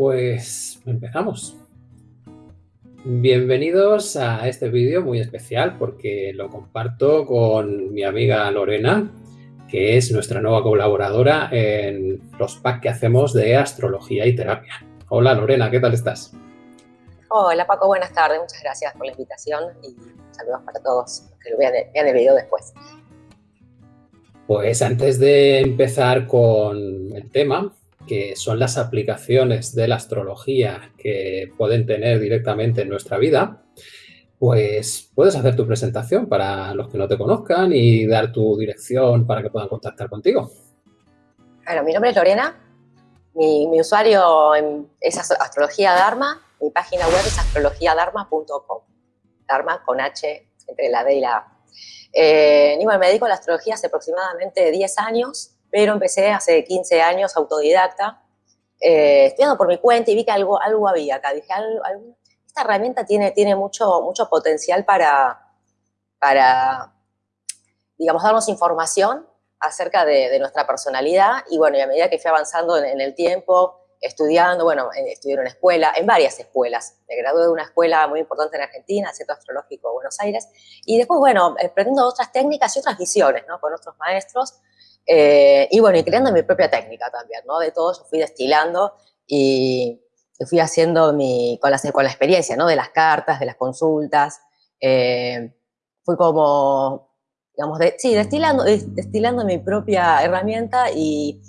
Pues empezamos. Bienvenidos a este vídeo muy especial porque lo comparto con mi amiga Lorena, que es nuestra nueva colaboradora en los packs que hacemos de astrología y terapia. Hola Lorena, ¿qué tal estás? Hola Paco, buenas tardes, muchas gracias por la invitación y saludos para todos los que lo vean, vean el video después. Pues antes de empezar con el tema, que son las aplicaciones de la astrología que pueden tener directamente en nuestra vida, pues puedes hacer tu presentación para los que no te conozcan y dar tu dirección para que puedan contactar contigo. Bueno, mi nombre es Lorena, mi, usuario es Astrología Dharma, mi página web es astrologiadharma.com, Dharma con H entre la D y la A. Eh, me dedico a la astrología hace aproximadamente 10 años, pero empecé hace 15 años autodidacta, eh, estudiando por mi cuenta y vi que algo, algo había acá. Dije, esta herramienta tiene, tiene mucho, mucho potencial para, para, digamos, darnos información acerca de, nuestra personalidad y bueno, y a medida que fui avanzando en, el tiempo, estudiando, bueno, estudié en una escuela, en varias escuelas. Me gradué de una escuela muy importante en Argentina, Centro Astrológico de Buenos Aires, y después, bueno, aprendiendo otras técnicas y otras visiones, ¿no? Con otros maestros, eh, y bueno, y creando mi propia técnica también, ¿no? De todo yo fui destilando y fui haciendo mi, con, la, con la experiencia, ¿no? De las cartas, de las consultas. Eh, fui como, digamos, de, sí, destilando, destilando mi propia herramienta y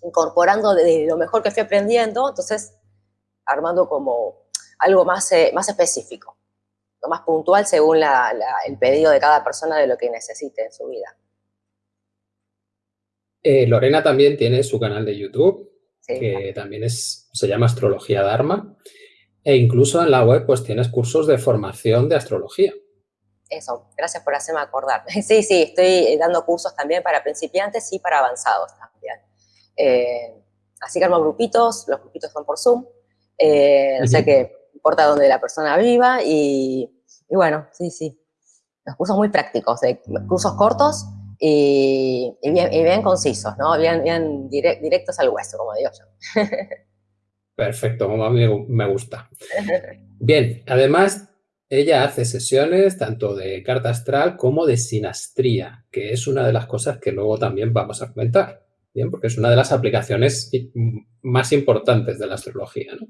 incorporando de lo mejor que fui aprendiendo, entonces armando como algo más, eh, más específico, lo más puntual según el pedido de cada persona de lo que necesite en su vida. Eh, Lorena también tiene su canal de YouTube, que también es, se llama Astrología Dharma, e incluso en la web pues tienes cursos de formación de astrología. Eso, gracias por hacerme acordar. Sí, sí, estoy dando cursos también para principiantes y para avanzados también. Eh, así que armo grupitos, los grupitos son por Zoom, eh, o sea que importa dónde la persona viva y, bueno, sí, sí. Los cursos muy prácticos, cursos cortos y, bien, concisos, ¿no? Bien, bien directos al hueso, como digo yo. Perfecto, como a mí me gusta. Bien, además ella hace sesiones tanto de carta astral como de sinastría, que es una de las cosas que luego también vamos a comentar, ¿bien? Porque es una de las aplicaciones más importantes de la astrología, ¿no?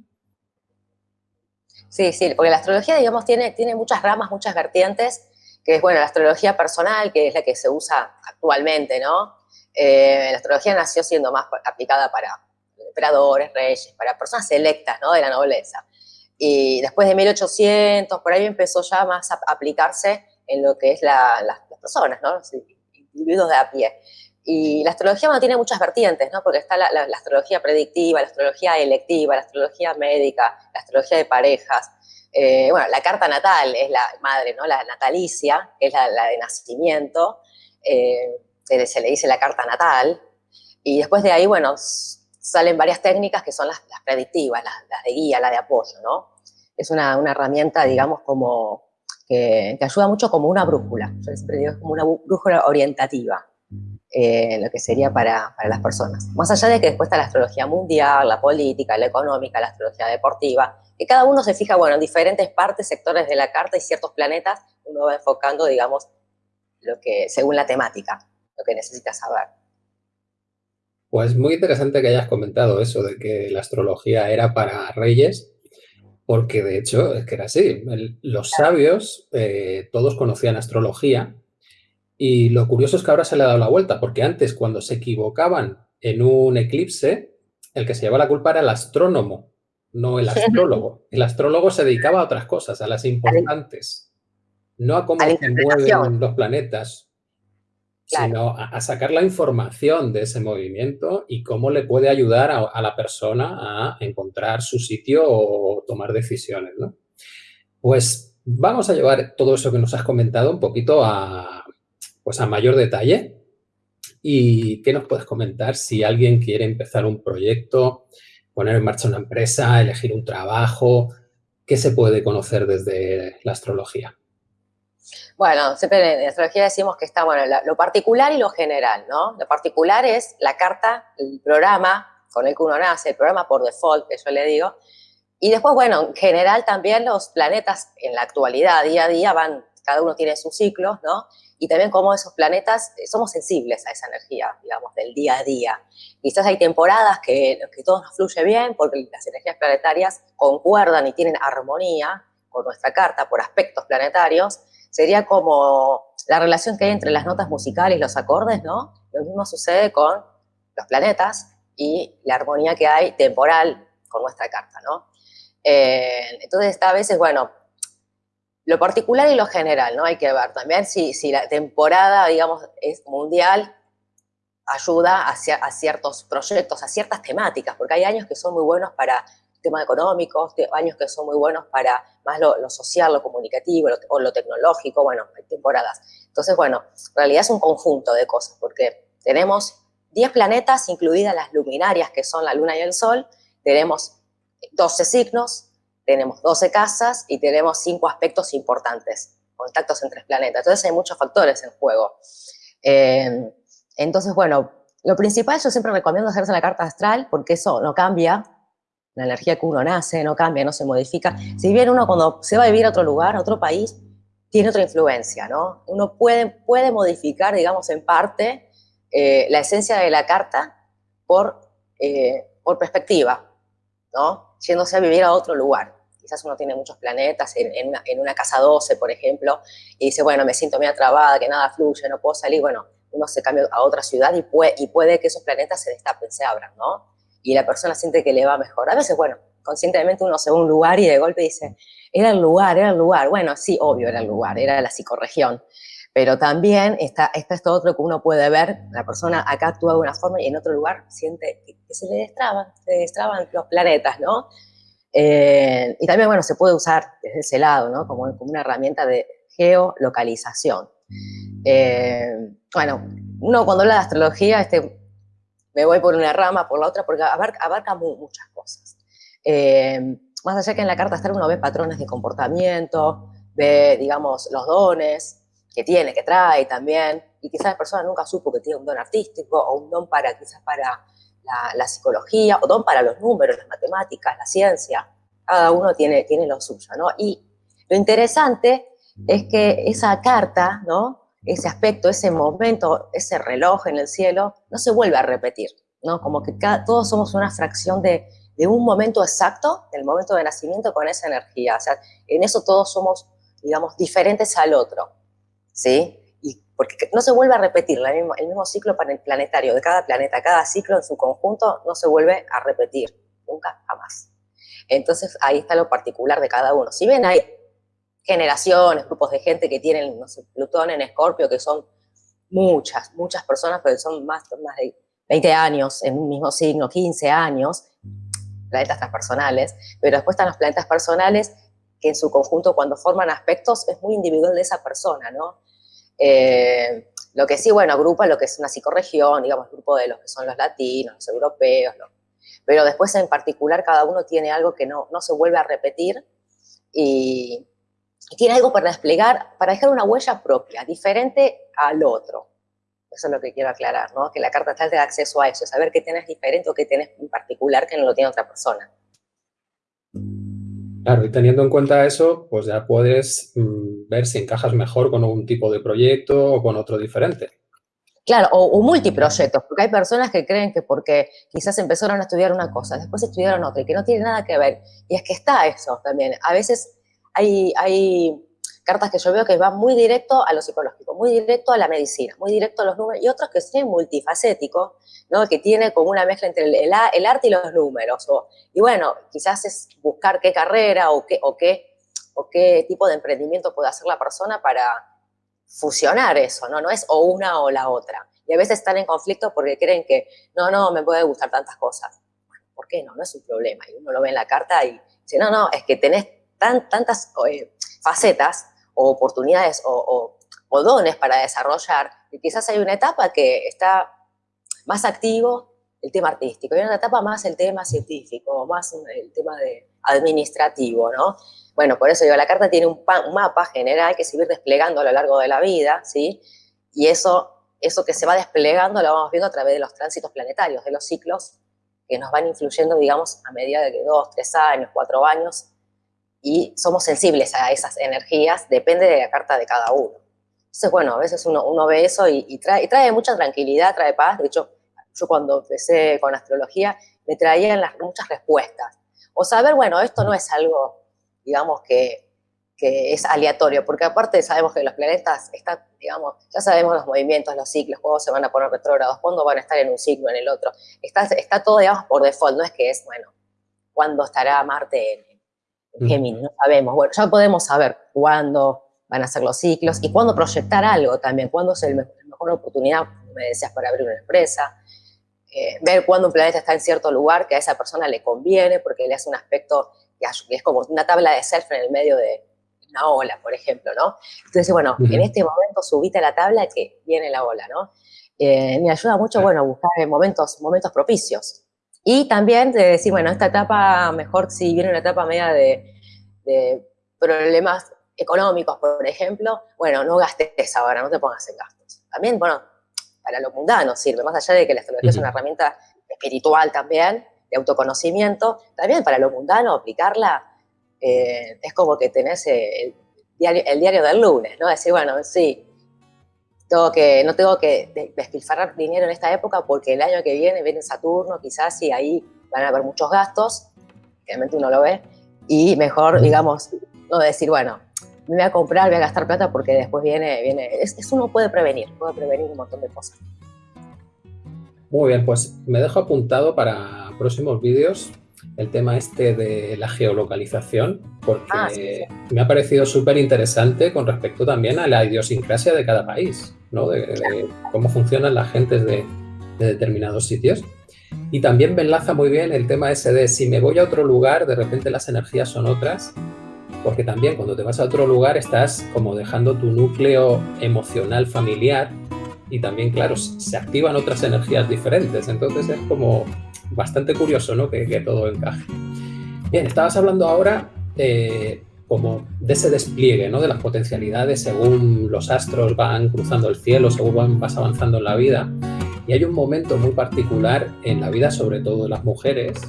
Sí, sí, porque la astrología, digamos, tiene, tiene muchas ramas, muchas vertientes, que es, bueno, la astrología personal, que es la que se usa actualmente, ¿no? Eh, la astrología nació siendo más aplicada para emperadores, reyes, para personas selectas, ¿no? De la nobleza. Y después de 1800, por ahí empezó ya más a aplicarse en lo que es las personas, ¿no? Los individuos de a pie. Y la astrología tiene muchas vertientes, ¿no? Porque está la, astrología predictiva, la astrología electiva, la astrología médica, la astrología de parejas, eh, bueno, la carta natal es la madre, ¿no? La natalicia, que es la, de nacimiento, eh, se, le dice la carta natal, y después de ahí, bueno, salen varias técnicas que son las, predictivas, las, de guía, las de apoyo, ¿no? Es una, herramienta, digamos, como que, ayuda mucho como una brújula, yo siempre es como una brújula orientativa. Eh, lo que sería para, para, las personas. Más allá de que después está la astrología mundial, la política, la económica, la astrología deportiva, que cada uno se fija, bueno, en diferentes partes, sectores de la carta y ciertos planetas, uno va enfocando, digamos, lo que, según la temática, lo que necesita saber. Pues muy interesante que hayas comentado eso de que la astrología era para reyes, porque de hecho es que era así. los sabios, eh, todos conocían astrología, y lo curioso es que ahora se le ha dado la vuelta, porque antes cuando se equivocaban en un eclipse, el que se llevaba la culpa era el astrónomo, no el astrólogo. El astrólogo se dedicaba a otras cosas, a las importantes, no a cómo se mueven los planetas, sino a, sacar la información de ese movimiento y cómo le puede ayudar a, la persona a encontrar su sitio o tomar decisiones. ¿no? Pues vamos a llevar todo eso que nos has comentado un poquito a, pues a mayor detalle. ¿Y qué nos puedes comentar si alguien quiere empezar un proyecto, poner en marcha una empresa, elegir un trabajo? ¿Qué se puede conocer desde la astrología? Bueno, siempre en astrología decimos que está, bueno, lo particular y lo general, ¿no? Lo particular es la carta, el programa con el que uno nace, el programa por default, que yo le digo. Y después, bueno, en general también los planetas en la actualidad, día a día, van, cada uno tiene sus ciclos, ¿no? Y también como esos planetas, eh, somos sensibles a esa energía, digamos, del día a día. Quizás hay temporadas que, que todo nos fluye bien porque las energías planetarias concuerdan y tienen armonía con nuestra carta por aspectos planetarios. Sería como la relación que hay entre las notas musicales y los acordes, ¿no? Lo mismo sucede con los planetas y la armonía que hay temporal con nuestra carta, ¿no? Eh, entonces, a veces, bueno, lo particular y lo general, ¿no? Hay que ver también si, la temporada, digamos, es mundial, ayuda a, a, ciertos proyectos, a ciertas temáticas, porque hay años que son muy buenos para temas económicos, años que son muy buenos para más lo, social, lo comunicativo o lo tecnológico, bueno, hay temporadas. Entonces, bueno, en realidad es un conjunto de cosas, porque tenemos 10 planetas, incluidas las luminarias, que son la Luna y el Sol, tenemos 12 signos, tenemos 12 casas y tenemos 5 aspectos importantes, contactos entre planetas. Entonces hay muchos factores en juego. Eh, entonces, bueno, lo principal yo siempre recomiendo hacerse la carta astral porque eso no cambia, la energía que uno nace no cambia, no se modifica. Si bien uno cuando se va a vivir a otro lugar, a otro país, tiene otra influencia, ¿no? Uno puede, puede modificar, digamos, en parte eh, la esencia de la carta por, eh, por perspectiva, ¿no? Yéndose a vivir a otro lugar. Quizás uno tiene muchos planetas en, una, casa 12, por ejemplo, y dice, bueno, me siento medio trabada, que nada fluye, no puedo salir. Bueno, uno se cambia a otra ciudad y puede, y puede que esos planetas se destapen, se abran, ¿no? Y la persona siente que le va mejor. A veces, bueno, conscientemente uno se va a un lugar y de golpe dice, era el lugar, era el lugar. Bueno, sí, obvio era el lugar, era la psicorregión. Pero también está, está esto otro que uno puede ver, la persona acá actúa de una forma y en otro lugar siente que, se le destraban, se destraban los planetas, ¿no? Eh, y también, bueno, se puede usar desde ese lado, ¿no? Como, como una herramienta de geolocalización. Eh, bueno, uno cuando habla de astrología, este, me voy por una rama, por la otra, porque abarca, abarca muchas cosas. Eh, más allá que en la carta astral uno ve patrones de comportamiento, ve, digamos, los dones que tiene, que trae también, y quizás la persona nunca supo que tiene un don artístico o un don para, quizás para la, psicología, o don para los números, las matemáticas, la ciencia, cada uno tiene, tiene lo suyo, ¿no? Y lo interesante es que esa carta, ¿no? Ese aspecto, ese momento, ese reloj en el cielo, no se vuelve a repetir, ¿no? Como que todos somos una fracción de, de un momento exacto, del momento de nacimiento con esa energía. O sea, en eso todos somos, digamos, diferentes al otro, ¿sí? Y porque no se vuelve a repetir el mismo, ciclo planetario de cada planeta, cada ciclo en su conjunto no se vuelve a repetir, nunca, jamás. Entonces, ahí está lo particular de cada uno. Si bien hay generaciones, grupos de gente que tienen, Plutón en Escorpio, que son muchas, muchas personas, pero son más, más de 20 años en un mismo signo, 15 años, planetas transpersonales, pero después están los planetas personales que en su conjunto cuando forman aspectos es muy individual de esa persona, ¿no? Eh, lo que sí, bueno, agrupa lo que es una psicorregión, digamos, el grupo de los que son los latinos, los europeos, pero después en particular cada uno tiene algo que no, no se vuelve a repetir y, tiene algo para desplegar, para dejar una huella propia, diferente al otro. Eso es lo que quiero aclarar, ¿no? Que la carta astral te da acceso a eso, saber qué tenés diferente o qué tenés en particular que no lo tiene otra persona. Claro, y teniendo en cuenta eso, pues ya puedes mm, ver si encajas mejor con un tipo de proyecto o con otro diferente. Claro, o, o, multiproyectos, porque hay personas que creen que porque quizás empezaron a estudiar una cosa, después estudiaron otra y que no tiene nada que ver. Y es que está eso también. A veces hay, hay cartas que yo veo que van muy directo a lo psicológico, muy directo a la medicina, muy directo a los números, y otros que son multifacéticos, ¿no? que tiene como una mezcla entre el, el, arte y los números. O, y bueno, quizás es buscar qué carrera o qué, o, qué, o qué tipo de emprendimiento puede hacer la persona para fusionar eso, ¿no? No es o una o la otra. Y a veces están en conflicto porque creen que, no, no, me puede gustar tantas cosas. Bueno, ¿por qué no? No es un problema. Y uno lo ve en la carta y dice, no, no, es que tenés tan, tantas eh, facetas o oportunidades o, dones para desarrollar. Y quizás hay una etapa que está más activo el tema artístico, y hay una etapa más el tema científico, más el tema de administrativo, ¿no? Bueno, por eso digo, la carta tiene un, mapa general que se va desplegando a lo largo de la vida, ¿sí? Y eso, eso que se va desplegando lo vamos viendo a través de los tránsitos planetarios, de los ciclos que nos van influyendo, digamos, a medida de que dos, tres años, cuatro años, y somos sensibles a esas energías, depende de la carta de cada uno. Entonces, bueno, a veces uno, uno ve eso y, trae, trae, mucha tranquilidad, trae paz. De hecho, yo cuando empecé con astrología me traían las, muchas respuestas. O saber, bueno, esto no es algo, digamos, que, que es aleatorio, porque aparte sabemos que los planetas están, digamos, ya sabemos los movimientos, los ciclos, cuándo se van a poner retrógrados, cuándo van a estar en un ciclo, en el otro. Está, está todo, digamos, por default, no es que es, bueno, cuándo estará Marte en, Géminis, no sabemos. Bueno, ya podemos saber cuándo van a ser los ciclos y cuándo proyectar algo también, cuándo es la mejor oportunidad, me decías, para abrir una empresa, eh, ver cuándo un planeta está en cierto lugar que a esa persona le conviene porque le hace un aspecto que es como una tabla de surf en el medio de una ola, por ejemplo, ¿no? Entonces, bueno, en este momento subite a la tabla que viene la ola, ¿no? Eh, me ayuda mucho, bueno, buscar momentos, momentos propicios. Y también de decir, bueno, esta etapa, mejor si viene una etapa media de, problemas económicos, por ejemplo, bueno, no gastes ahora, no te pongas en gastos. También, bueno, para lo mundano sirve, más allá de que la astrología es una herramienta espiritual también, de autoconocimiento, también para lo mundano aplicarla eh, es como que tenés el diario, el diario del lunes, ¿no? Decir, bueno, sí, tengo que, no tengo que despilfarrar dinero en esta época porque el año que viene viene Saturno, quizás, y ahí van a haber muchos gastos, realmente uno lo ve, y mejor, digamos, no decir, bueno, me voy a comprar, voy a gastar plata porque después viene, viene, es, eso uno puede prevenir, puede prevenir un montón de cosas. Muy bien, pues me dejo apuntado para próximos vídeos el tema este de la geolocalización, porque ah, me ha parecido súper interesante con respecto también a la idiosincrasia de cada país, ¿no? de, cómo funcionan las gentes de, determinados sitios. Y también me enlaza muy bien el tema de si me voy a otro lugar, de repente las energías son otras, porque también cuando te vas a otro lugar estás como dejando tu núcleo emocional familiar y también, claro, se activan otras energías diferentes. Entonces es como bastante curioso, ¿no? Que, todo encaje. Bien, estabas hablando ahora eh, como de ese despliegue, ¿no? De las potencialidades según los astros van cruzando el cielo, según vas avanzando en la vida. Y hay un momento muy particular en la vida, sobre todo de las mujeres,